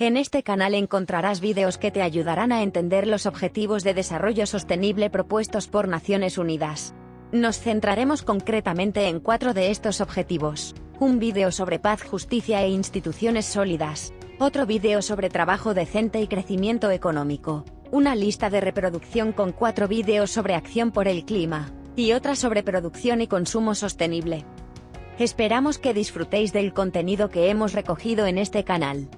En este canal encontrarás vídeos que te ayudarán a entender los objetivos de desarrollo sostenible propuestos por Naciones Unidas. Nos centraremos concretamente en cuatro de estos objetivos. Un vídeo sobre paz, justicia e instituciones sólidas. Otro vídeo sobre trabajo decente y crecimiento económico. Una lista de reproducción con cuatro vídeos sobre acción por el clima. Y otra sobre producción y consumo sostenible. Esperamos que disfrutéis del contenido que hemos recogido en este canal.